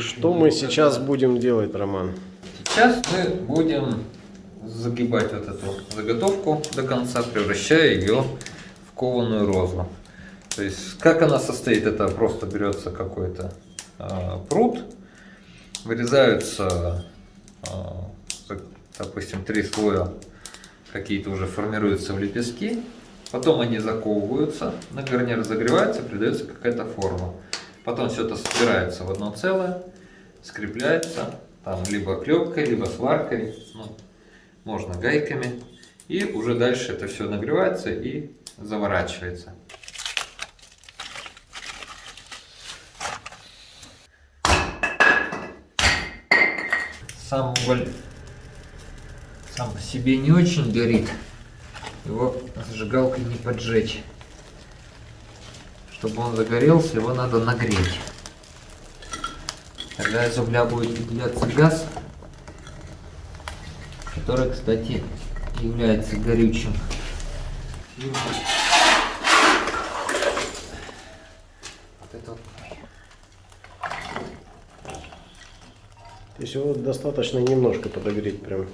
Что мы сейчас будем делать, Роман? Сейчас мы будем загибать вот эту заготовку до конца, превращая ее в кованую розу. То есть, как она состоит, это просто берется какой-то э, пруд, вырезаются, э, допустим, три слоя, какие-то уже формируются в лепестки, потом они заковываются, на гарнир разогревается, придается какая-то форма. Потом все это собирается в одно целое, скрепляется, там либо клепкой, либо сваркой, ну, можно гайками. И уже дальше это все нагревается и заворачивается. Сам уголь сам по себе не очень горит. Его зажигалкой не поджечь. Чтобы он загорелся, его надо нагреть. Тогда из угля будет выделяться газ, который, кстати, является горючим. Вот это вот. То есть его достаточно немножко подогреть прям.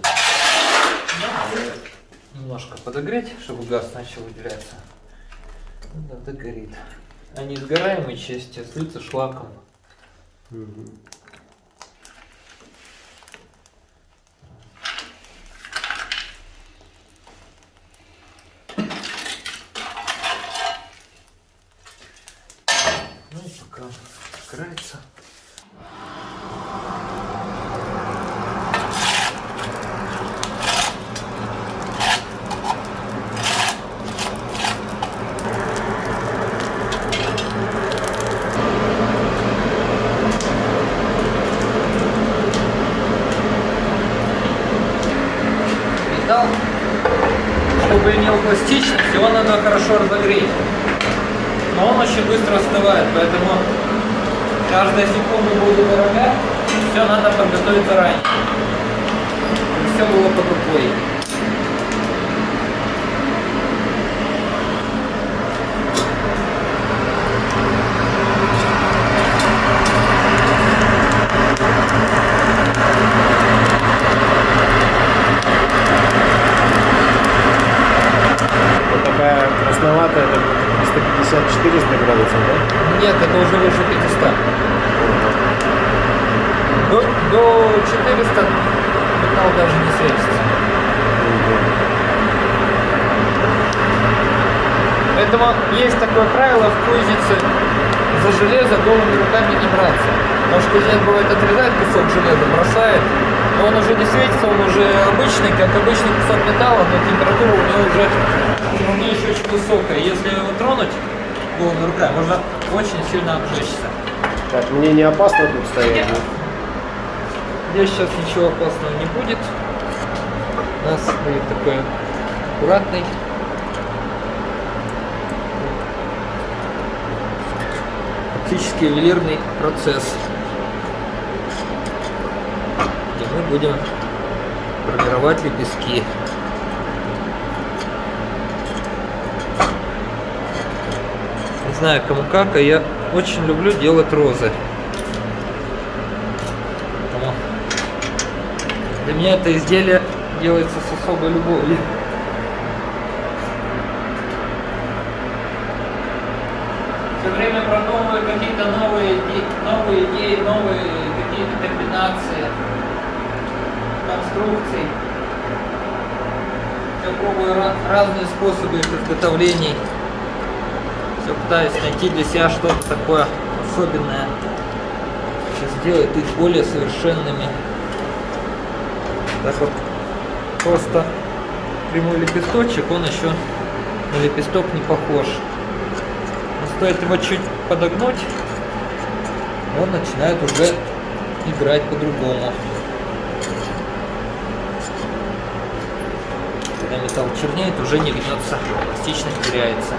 Немножко подогреть, чтобы газ начал выделяться. Да, догорит. А несгораемые части слиться шлаком. Мгм. Ну и пока сгорается. Металл, чтобы имел пластичность, его надо хорошо разогреть. Но он очень быстро остывает, поэтому каждая секунда будет дорога, все надо подготовить заранее. Все было под рукой. Вот такая красноватая, это 350-400 градусов, да? Нет, это уже выше 500. До, до 400 металл даже не светится. Поэтому есть такое правило в кузнице за железо голыми руками не браться. Потому что кузнец бывает отрезает кусок железа, бросает, но он уже не светится, он уже обычный, как обычный кусок металла, но температура у него уже у нее еще очень высокая. Если его тронуть голыми руками, можно очень сильно обжечься. Так, мне не опасно тут стоять? Здесь сейчас ничего опасного не будет. У нас будет такой аккуратный. Фактически ювелирный процесс. Где мы будем формировать лепестки. Не знаю кому как, а я очень люблю делать розы. Для меня это изделие делается с особой любовью. Все время продумываю какие-то новые, новые идеи, новые какие-то комбинации, конструкций. Я пробую разные способы изготовлений. Все пытаюсь найти для себя что-то такое особенное. Что сделает их более совершенными. Так вот, просто прямой лепесточек, он еще на лепесток не похож. Но стоит его чуть подогнуть, он начинает уже играть по-другому. Когда металл чернеет, уже не гнется, пластичность теряется.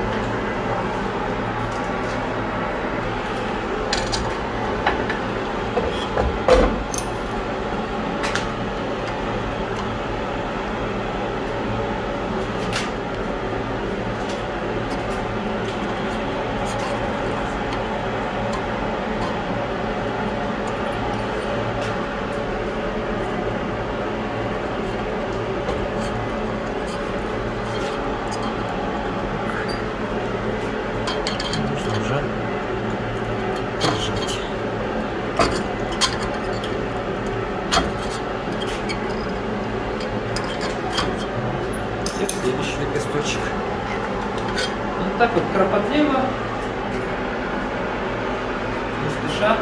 Спеша.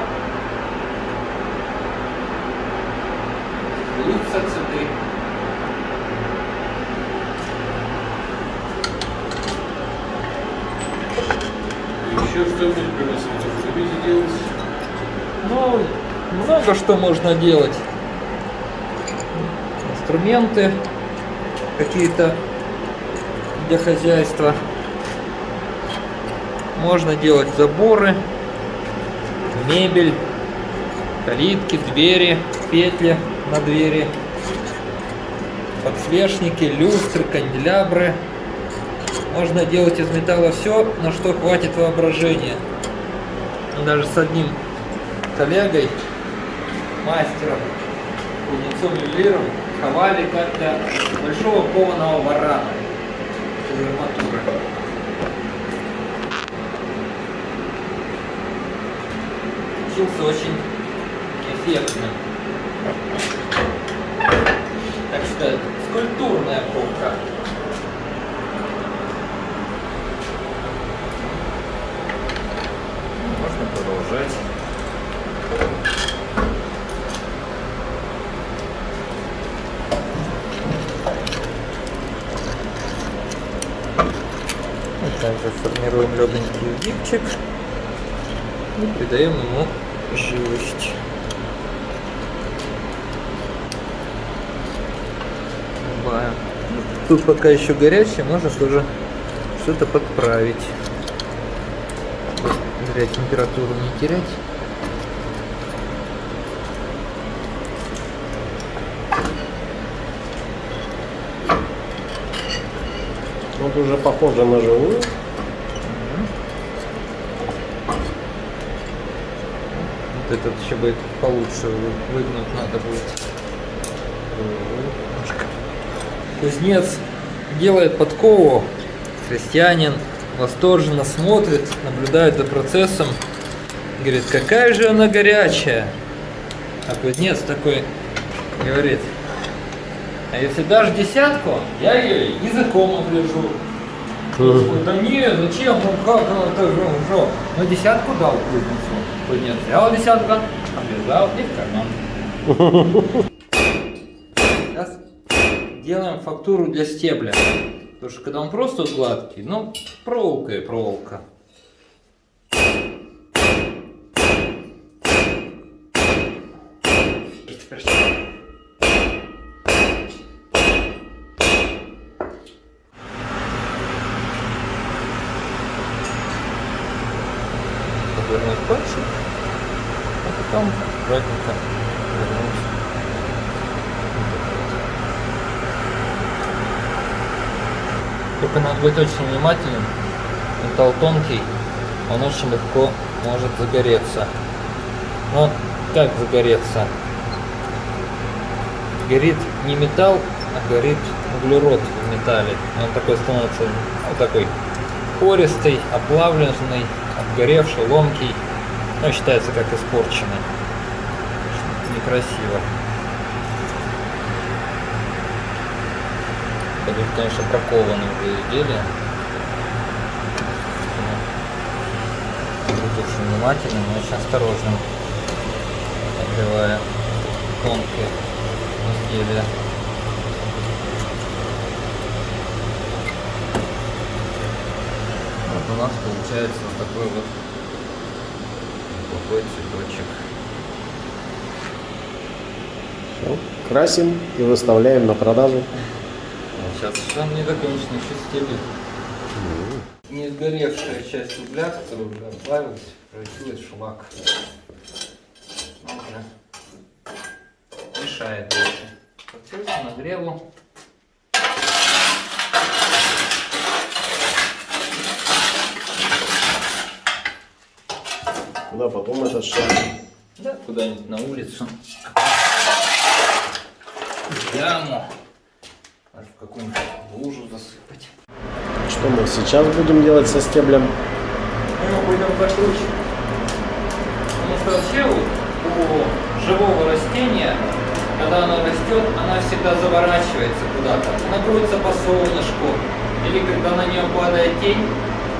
Льются цветы. Еще что-нибудь приносите? Любите делать? Ну, много что можно делать. Инструменты какие-то для хозяйства. Можно делать заборы, мебель, калитки, двери, петли на двери, подсвечники, люстры, канделябры. Можно делать из металла все, на что хватит воображения. Даже с одним коллегой, мастером, кузнецом ювелиром, ковали как-то большого кованого варана Получился очень эффектным. Так что скульптурная ковка. Можно продолжать. Также формируем легонький гибчик и придаем ему живость. Бываем. Тут пока еще горячий, можно тоже что-то подправить. Зря температуру не терять. Вот уже похоже на живую. Этот еще будет получше вы- выгнуть надо будет. Кузнец делает подкову, крестьянин восторженно смотрит, наблюдает за процессом, говорит, какая же она горячая. А кузнец такой говорит, а если дашь десятку, я ее языком оближу. Ой, Да нет, зачем? Ну как ну, это же уже? Ну десятку дал кузнецу. Кузнец взял десятку, облизал и в карман. Сейчас делаем фактуру для стебля. Потому что когда он просто гладкий, ну, проволока и проволока. Теперь что? Повернуть пальчик, а потом аккуратненько. Только надо быть очень внимательным. Металл тонкий, он очень легко может загореться. Но как загореться? Горит не металл, а горит углерод в металле. Он такой становится вот такой пористый, оплавленный, обгоревший, ломкий. Ну, считается как испорченный. Некрасиво. Это конечно, прокованные уже изделия. Быть очень внимательным и очень осторожным, отбивая тонкие изделия. Вот у нас получается вот такой вот плохой цветочек. Красим и выставляем на продажу. Сейчас там не закончено, еще стебель. Не сгоревшая часть угля, которая уже оплавилась, превратилась в шлак. Ну, уже мешает больше. Процесс нагреву. Куда потом этот шар? Да, куда-нибудь на улицу. Яму. В какую-нибудь лужу засыпать. Что мы сейчас будем делать со стеблем? Мы его будем закручивать. Потому что вообще у живого растения, когда оно растет, она всегда заворачивается куда-то. Она крутится по солнышку. Или когда на нее падает тень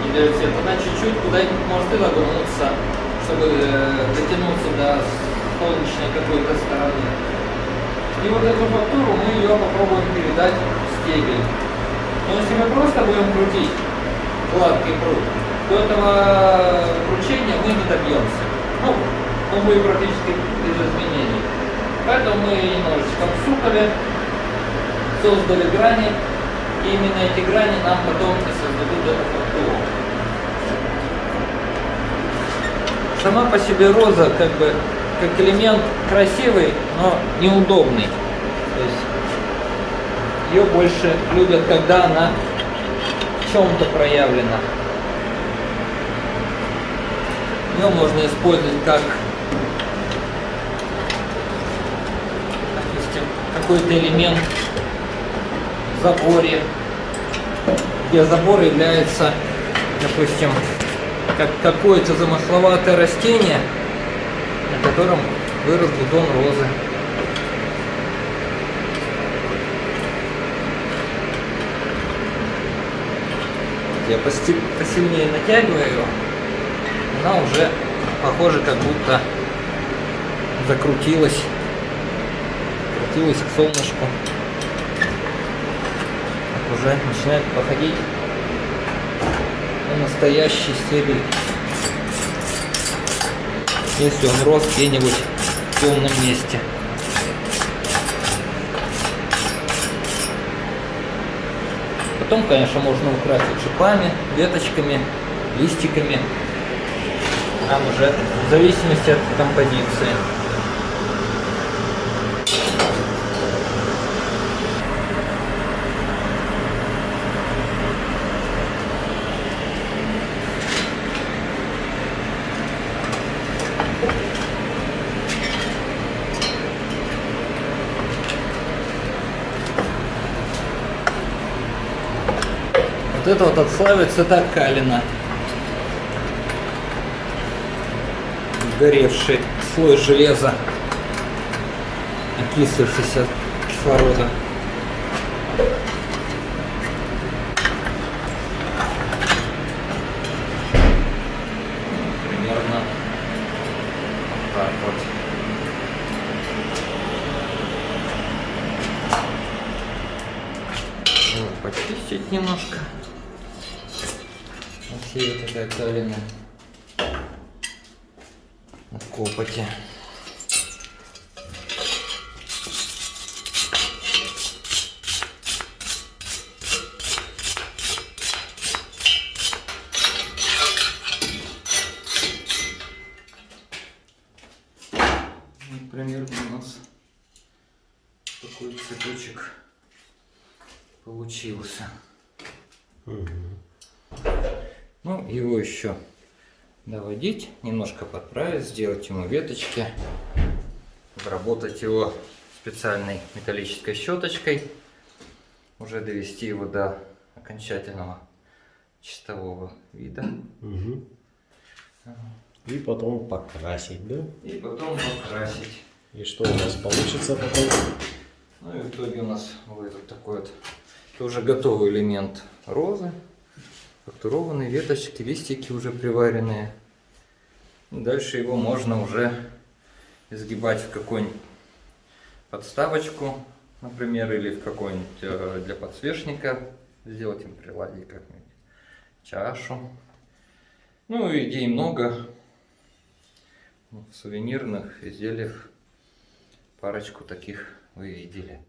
и дает свет, она чуть-чуть куда-нибудь может и нагнуться, чтобы э, дотянуться до солнечной какой-то стороны. И вот эту фактуру мы ее попробуем передать в стебель. Но если мы просто будем крутить гладкий пруд, то этого кручения мы не добьемся. Ну, он будет практически без изменений. Поэтому мы немножечко всукали, создали грани, и именно эти грани нам потом и создадут эту фактуру. Сама по себе роза как бы как элемент красивый, но неудобный. То есть ее больше любят, когда она в чем-то проявлена. Ее можно использовать как допустим, какой-то элемент в заборе, где забор является, допустим, как какое-то замысловатое растение, на котором вырос бутон розы. Я посильнее натягиваю его, она уже похоже как будто закрутилась, крутилась к солнышку. Уже начинает походить на настоящий стебель. Если он рос где-нибудь в темном месте. Потом, конечно, можно украсить шипами, веточками, листиками. Там уже в зависимости от композиции. Вот это вот отслаивается так калина. Горевший слой железа, окислившийся от кислорода. Примерно вот так вот. Вот, почистить немножко. Вот все такая калина от копоти. Вот примерно у нас такой цветочек получился. Ну, его еще доводить, немножко подправить, сделать ему веточки, обработать его специальной металлической щеточкой, уже довести его до окончательного чистового вида. Мгм. И потом покрасить, да? И потом покрасить. И что у нас получится потом? Ну и в итоге у нас выйдет такой вот это уже готовый элемент розы. Фактурованные веточки, листики уже приваренные. Дальше его можно уже изгибать в какую-нибудь подставочку, например, или в какой-нибудь э, для подсвечника. Сделать им приладить как-нибудь чашу. Ну, идей много. В сувенирных изделиях парочку таких вы видели.